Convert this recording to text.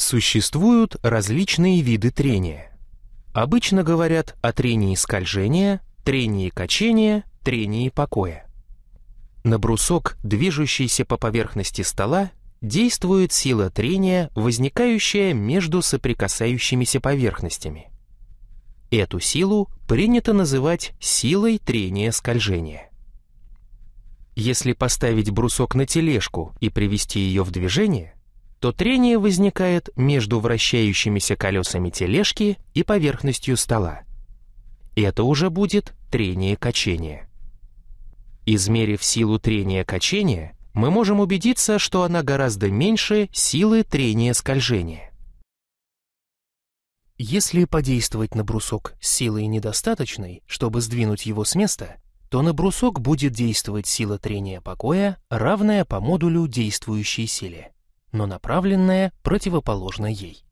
Существуют различные виды трения. Обычно говорят о трении скольжения, трении качения, трении покоя. На брусок, движущийся по поверхности стола, действует сила трения, возникающая между соприкасающимися поверхностями. Эту силу принято называть силой трения скольжения. Если поставить брусок на тележку и привести ее в движение, то трение возникает между вращающимися колесами тележки и поверхностью стола. Это уже будет трение качения. Измерив силу трения качения, мы можем убедиться, что она гораздо меньше силы трения скольжения. Если подействовать на брусок силой недостаточной, чтобы сдвинуть его с места, то на брусок будет действовать сила трения покоя, равная по модулю действующей силе но направленная противоположно ей.